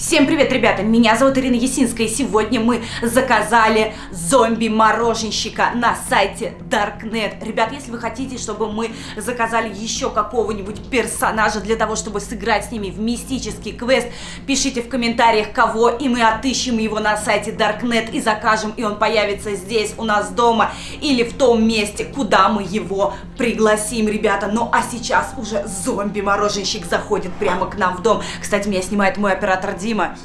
Всем привет, ребята! Меня зовут Ирина Есинская, и сегодня мы заказали зомби-мороженщика на сайте Darknet. Ребят, если вы хотите, чтобы мы заказали еще какого-нибудь персонажа для того, чтобы сыграть с ними в мистический квест, пишите в комментариях, кого, и мы отыщем его на сайте Darknet и закажем, и он появится здесь, у нас дома, или в том месте, куда мы его пригласим, ребята. Ну, а сейчас уже зомби-мороженщик заходит прямо к нам в дом. Кстати, меня снимает мой оператор Дима. Дима.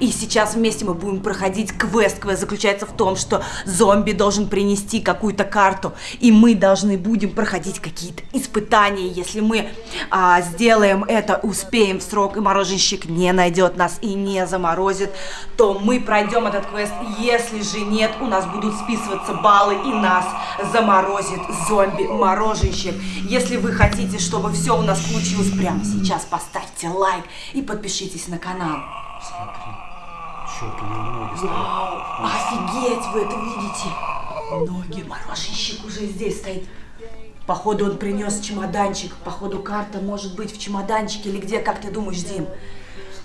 И сейчас вместе мы будем проходить квест. Квест заключается в том, что зомби должен принести какую-то карту, и мы должны будем проходить какие-то испытания. Если мы а, сделаем это, успеем в срок, и мороженщик не найдет нас и не заморозит, то мы пройдем этот квест. Если же нет, у нас будут списываться баллы, и нас заморозит зомби-мороженщик. Если вы хотите, чтобы все у нас получилось прямо сейчас, поставьте лайк и подпишитесь на канал. Смотри. Черт, у него ноги стоят. Вау, офигеть, вы это видите? Ноги, мороженщик уже здесь стоит. Походу он принес чемоданчик. Походу карта может быть в чемоданчике или где, как ты думаешь, Дим?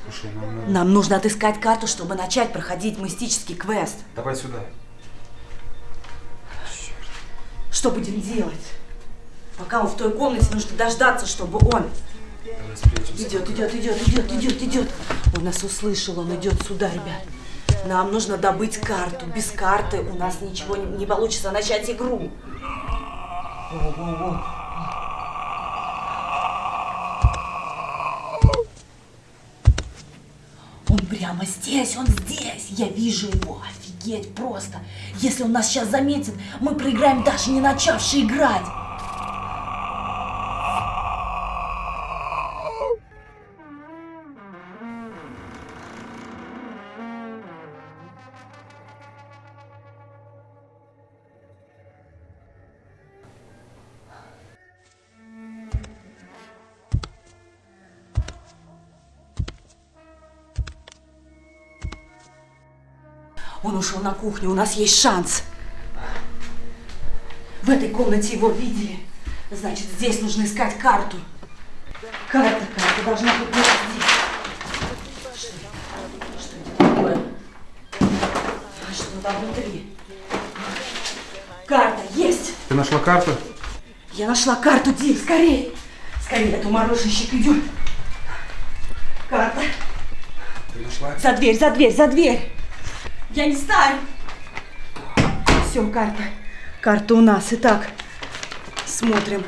Слушай, нам надо... Нам нужно отыскать карту, чтобы начать проходить мистический квест. Давай сюда. Что будем делать? Пока он в той комнате, нужно дождаться, чтобы он. Идет, идет, идет, идет, идет, идет. Он нас услышал, он идет сюда, ребят. Нам нужно добыть карту. Без карты у нас ничего не, не получится начать игру. О-о-о. Он прямо здесь, он здесь. Я вижу его. Офигеть просто. Если он нас сейчас заметит, мы проиграем даже не начавши играть. Он ушел на кухню, у нас есть шанс. В этой комнате его видели. Значит, здесь нужно искать карту. Карта, карта должна быть здесь. Что это такое? А что там внутри? Карта есть! Ты нашла карту? Я нашла карту, Дим, скорее! Скорее, эту мороженщик идет. Карта. Ты нашла? За дверь, за дверь, за дверь! Я не знаю. Все, карта. Карта у нас. Итак, смотрим.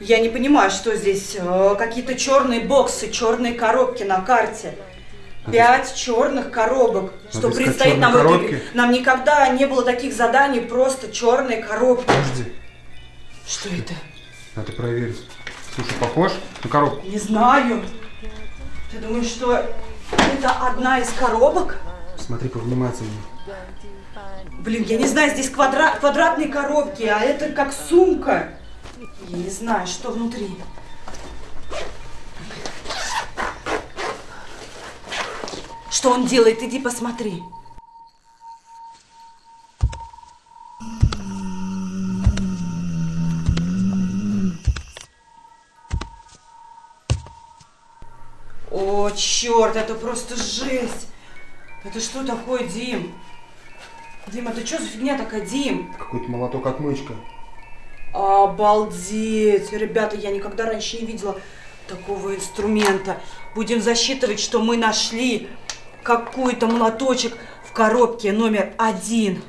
Я не понимаю, что здесь. Э, Какие-то черные боксы, черные коробки на карте. Пять черных коробок. Что искать предстоит нам коробки? Нам никогда не было таких заданий, просто черные коробки. Подожди. Что это? Надо проверить. Слушай, похож на коробку? Не знаю. Ты думаешь, что это одна из коробок? Смотри повнимательнее. Блин, я не знаю, здесь квадра... квадратные коробки, а это как сумка. Я не знаю, что внутри. Что он делает? Иди посмотри. О, черт, это просто жесть. Это что такое, Дим? Дим, это что за фигня такая, Дим? Какой-то молоток-отмычка. Обалдеть! Ребята, я никогда раньше не видела такого инструмента. Будем засчитывать, что мы нашли какой-то молоточек в коробке номер один.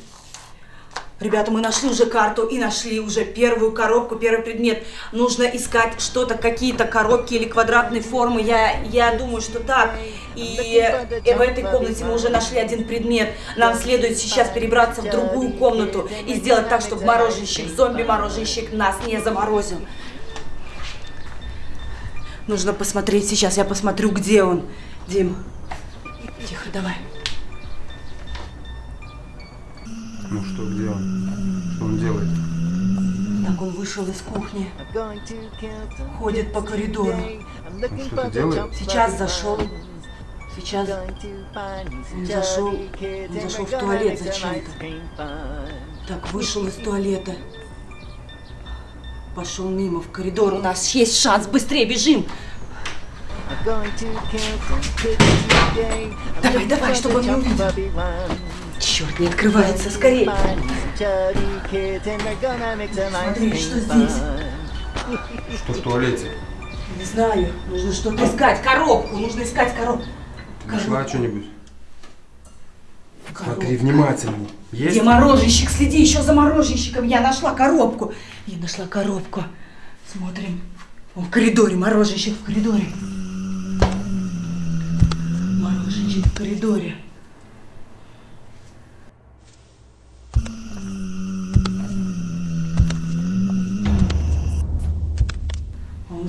Ребята, мы нашли уже карту и нашли уже первую коробку, первый предмет. Нужно искать что-то, какие-то коробки или квадратные формы. Я, я думаю, что так. И, э, в этой комнате мы уже нашли один предмет. Нам следует сейчас перебраться в другую комнату и сделать так, чтобы мороженщик, зомби-мороженщик нас не заморозил. Нужно посмотреть сейчас, я посмотрю, где он. Дим, тихо, давай. Ну что, где он? Что он делает? Так, он вышел из кухни, ходит по коридору. Он что-то делает? Сейчас зашел. Сейчас он зашел, он зашел в туалет зачем-то. Так, вышел из туалета. Пошел мимо в коридор. У нас есть шанс. Быстрее бежим. Давай, давай, чтобы он не увидел. Черт, не открывается, скорее. Смотри, что здесь? Что в туалете? Не знаю, нужно что-то искать. Коробку, нужно искать коробку. Нашла что-нибудь? Смотри внимательней. Есть? Где мороженщик? Следи еще за мороженщиком. Я нашла коробку. Я нашла коробку. Смотрим. Он в коридоре, мороженщик в коридоре. Мороженщик в коридоре.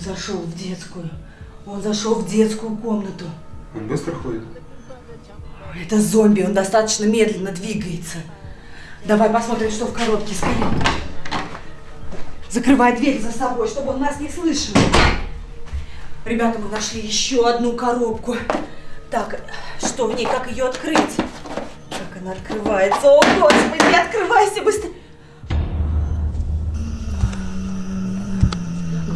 Он зашел в детскую. Он зашел в детскую комнату. Он быстро ходит? Это зомби, он достаточно медленно двигается. Давай посмотрим, что в коробке скорее. Закрывай дверь за собой, чтобы он нас не слышал. Ребята, мы нашли еще одну коробку. Так, что в ней, как ее открыть? Как она открывается? О, Господи, открывайся быстрее.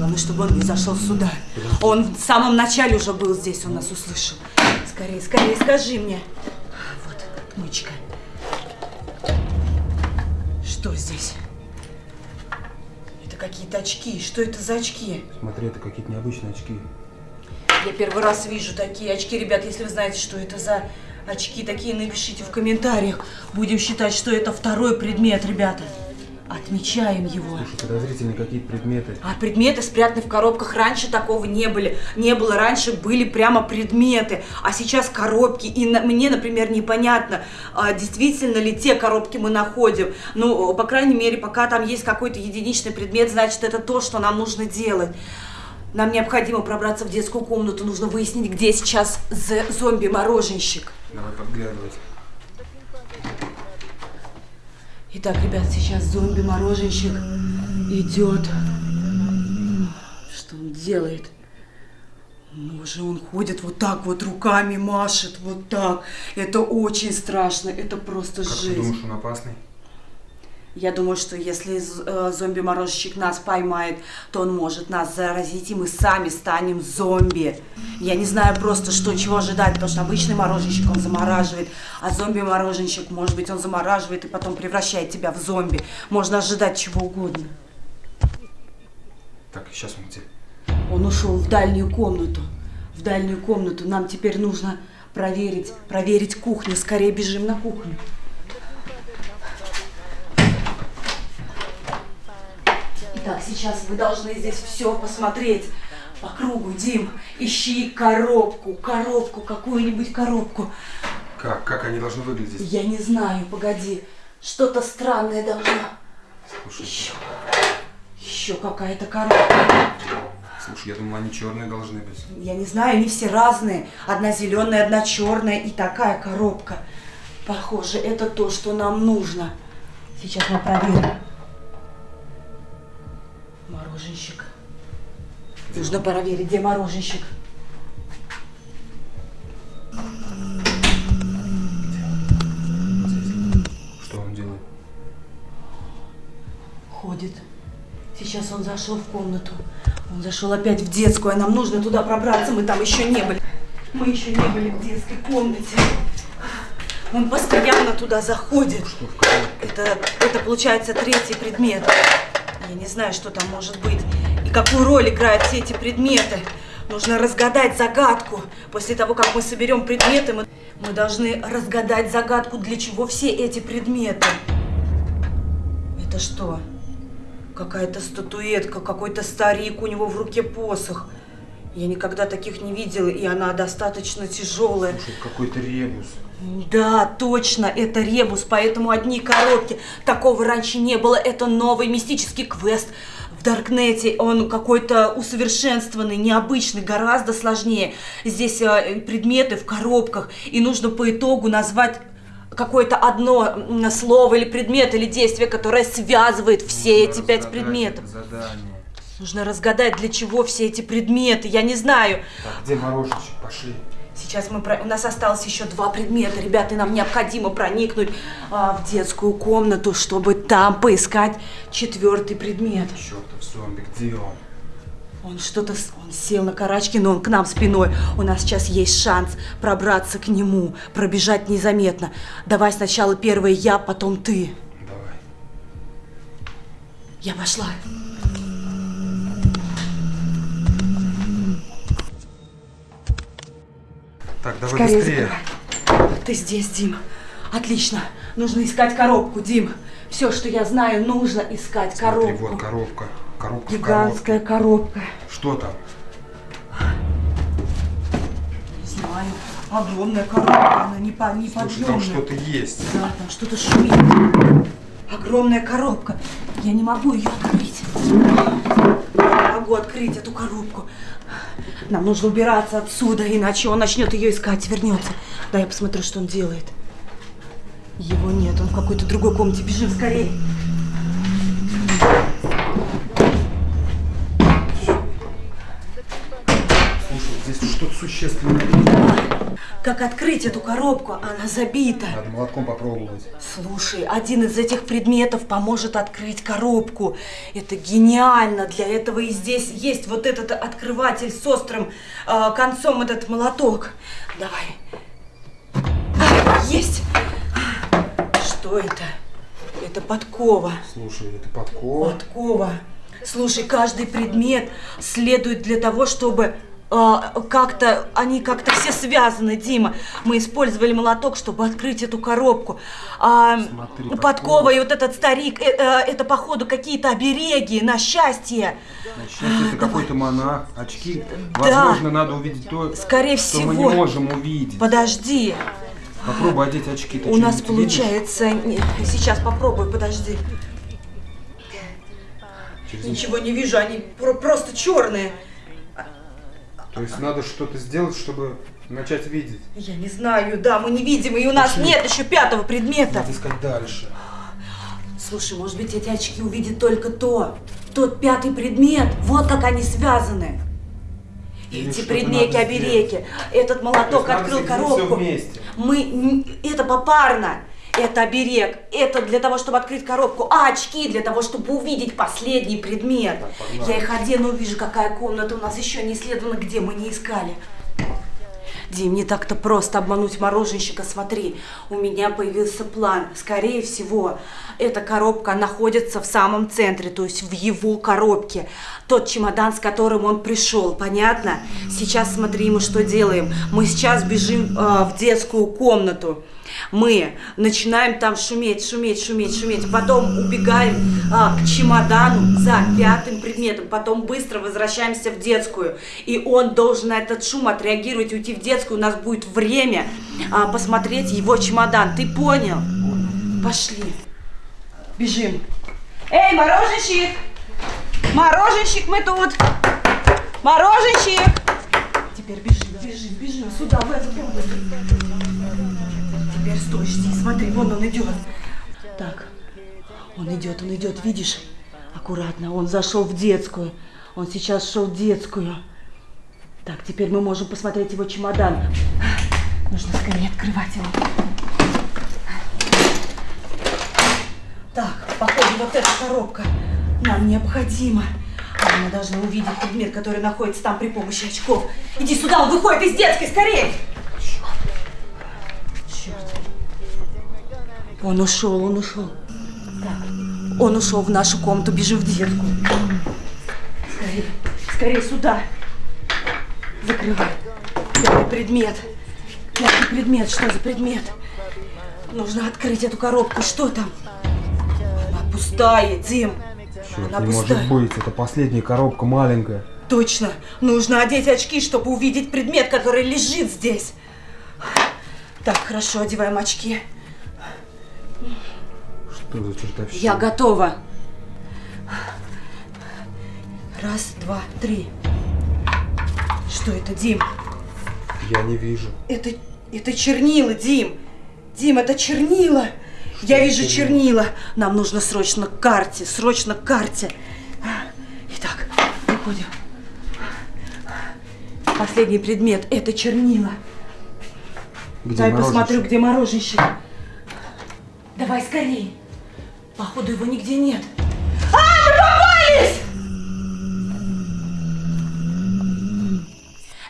Главное, чтобы он не зашел сюда. Он в самом начале уже был здесь, он нас услышал. Скорее, скорее, скажи мне. Вот, отмычка. Что здесь? Это какие-то очки. Что это за очки? Смотри, это какие-то необычные очки. Я первый раз вижу такие очки. Ребят, если вы знаете, что это за очки такие, напишите в комментариях. Будем считать, что это второй предмет, ребята. Отмечаем его. Слушай, подозрительные какие-то предметы. А предметы спрятаны в коробках. Раньше такого не были. Не было. Раньше были прямо предметы. А сейчас коробки. И на- мне, например, непонятно, а, действительно ли те коробки мы находим. Ну, по крайней мере, пока там есть какой-то единичный предмет, значит, это то, что нам нужно делать. Нам необходимо пробраться в детскую комнату. Нужно выяснить, где сейчас зомби-мороженщик. Давай подглядывать. Итак, ребят, сейчас зомби-мороженщик идет. Что он делает? Боже, он ходит вот так вот руками, машет вот так. Это очень страшно, это просто Как ты жесть. думаешь, он опасный? Я думаю, что если э, зомби-мороженщик нас поймает, то он может нас заразить, и мы сами станем зомби. Я не знаю просто, что, чего ожидать, потому что обычный мороженщик, он замораживает, а зомби-мороженщик, может быть, он замораживает и потом превращает тебя в зомби. Можно ожидать чего угодно. Так, сейчас он где? Он ушел в дальнюю комнату. В дальнюю комнату. Нам теперь нужно проверить, проверить кухню. Скорее бежим на кухню. Итак, сейчас вы должны здесь все посмотреть по кругу. Дим, ищи коробку, коробку, какую-нибудь коробку. Как? Как они должны выглядеть? Я не знаю, погоди. Что-то странное должно. Слушай, Еще, еще какая-то коробка. слушай, я думал, они черные должны быть. Я не знаю, они все разные. Одна зеленая, одна черная и такая коробка. Похоже, это то, что нам нужно. Сейчас мы проверим. Мороженщик. Нужно проверить, где мороженщик. Что он делает? Ходит. Сейчас он зашел в комнату. Он зашел опять в детскую, а нам нужно туда пробраться. Мы там еще не были. Мы еще не были в детской комнате. Он постоянно туда заходит. Что? Это, это получается третий предмет. Я не знаю, что там может быть. И какую роль играют все эти предметы. Нужно разгадать загадку. После того, как мы соберем предметы, мы, мы должны разгадать загадку, для чего все эти предметы. Это что? Какая-то статуэтка, какой-то старик, у него в руке посох. Я никогда таких не видела, и она достаточно тяжелая. Слушай, какой-то ребус. Да, точно, это ребус, поэтому одни коробки. Такого раньше не было. Это новый мистический квест в Даркнете. Он какой-то усовершенствованный, необычный, гораздо сложнее. Здесь э, предметы в коробках, и нужно по итогу назвать какое-то одно слово или предмет или действие, которое связывает все Нужно эти пять предметов. Задание. Нужно разгадать, для чего все эти предметы. Я не знаю. Так, где мороженщик? Пошли. Сейчас мы про... у нас осталось еще два предмета, ребята, и нам необходимо проникнуть а, в детскую комнату, чтобы там поискать четвертый предмет. Чертов зомби, где он? Он что-то, он сел на карачки, но он к нам спиной. У нас сейчас есть шанс пробраться к нему, пробежать незаметно. Давай сначала первый я, потом ты. Давай. Я пошла. Так, давай Скорее быстрее. закрывай. Ты здесь, Дим. Отлично. Нужно искать коробку, Дим. Все, что я знаю, нужно искать Смотри, коробку. вот коробка. Коробка Гигантская коробка. Что там? Не знаю. Огромная коробка, она не по- Слушай, неподъемная. там что-то есть. Да, там что-то шумит. Огромная коробка. Я не могу ее открыть. Могу открыть эту коробку. Нам нужно убираться отсюда, иначе он начнет ее искать, вернется. Да, я посмотрю, что он делает. Его нет, он в какой-то другой комнате. Бежим скорее. Слушай, здесь что-то существенное. Как открыть эту коробку? Она забита. Надо молотком попробовать. Слушай, один из этих предметов поможет открыть коробку. Это гениально. Для этого и здесь есть вот этот открыватель с острым э, концом, этот молоток. Давай. А, есть. Что это? Это подкова. Слушай, это подкова. Подкова. Слушай, каждый предмет следует для того, чтобы а, как-то, они как-то все связаны, Дима. Мы использовали молоток, чтобы открыть эту коробку. А, Смотри, подкова подкова. и вот этот старик, э, э, это походу какие-то обереги на счастье. Значит, это какой-то монах, очки. Да. Возможно, надо увидеть то, Скорее что мы не всего. можем увидеть. Подожди, Попробуй одеть очки. Ты у нас видишь? получается... не, Сейчас попробую, подожди. Через- Ничего не вижу, они про- просто черные. То есть надо что-то сделать, чтобы начать видеть. Я не знаю, да, мы не видим, и у нас Пошли. нет еще пятого предмета. Надо искать дальше. Слушай, может быть, эти очки увидят только то, тот пятый предмет. Вот как они связаны. Или Эти надо обереги. Этот молоток открыл коробку. Мы это попарно. Это оберег. Это для того, чтобы открыть коробку. А очки для того, чтобы увидеть последний предмет. Так. Я их одену, увижу, какая комната у нас еще не исследована, где мы не искали. Дим, не так-то просто обмануть мороженщика. Смотри, у меня появился план. Скорее всего, эта коробка находится в самом центре, то есть в его коробке. Тот чемодан, с которым он пришел, понятно? Сейчас смотри, мы что делаем. Мы сейчас бежим э, в детскую комнату. Мы начинаем там шуметь, шуметь, шуметь, шуметь. Потом убегаем а, к чемодану за пятым предметом. Потом быстро возвращаемся в детскую. И он должен на этот шум отреагировать, уйти в детскую. У нас будет время а, посмотреть его чемодан. Ты понял? Пошли. Бежим. Эй, мороженщик! Мороженщик, мы тут! Мороженщик! Теперь бежим, бежим, бежим сюда, в эту комнату. Теперь стой, жди, смотри, вон он идет. Так, он идет, он идет, видишь? Аккуратно, он зашел в детскую. Он сейчас шел в детскую. Так, теперь мы можем посмотреть его чемодан. Нужно скорее открывать его. Так, походу, вот эта коробка нам необходима. А Мы должны увидеть предмет, который находится там при помощи очков. Иди сюда, он выходит из детской, скорее! Он ушел, он ушел. Так, он ушел в нашу комнату, бежим в детскую. Скорее, скорее сюда. Закрывай. Пятый предмет. Пятый предмет, что за предмет? Нужно открыть эту коробку, что там? Она пустая, Дим. Черт, Она не пустая. может быть. Это последняя коробка маленькая. Точно. Нужно одеть очки, чтобы увидеть предмет, который лежит здесь. Так, хорошо, одеваем очки. Что за чертовщина? Я готова. Раз, два, три. Что это, Дим? Я не вижу. Это, это чернила, Дим. Дим, это чернила. Я это вижу чернила? чернила. Нам нужно срочно к карте, срочно к карте. Итак, выходим. Последний предмет – это чернила. Где Дай мороженщик? посмотрю, где мороженщик. Давай скорей. Походу его нигде нет. А, мы попались!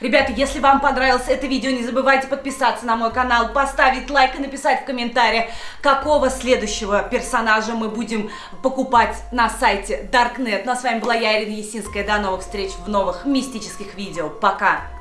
Ребята, если вам понравилось это видео, не забывайте подписаться на мой канал, поставить лайк и написать в комментариях, какого следующего персонажа мы будем покупать на сайте Darknet. Ну а с вами была я, Ирина Есинская. До новых встреч в новых мистических видео. Пока!